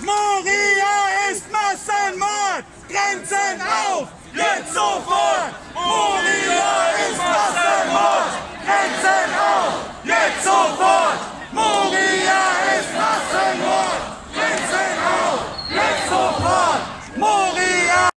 Moria ist Massenmord! Grenzen auf! Jetzt sofort!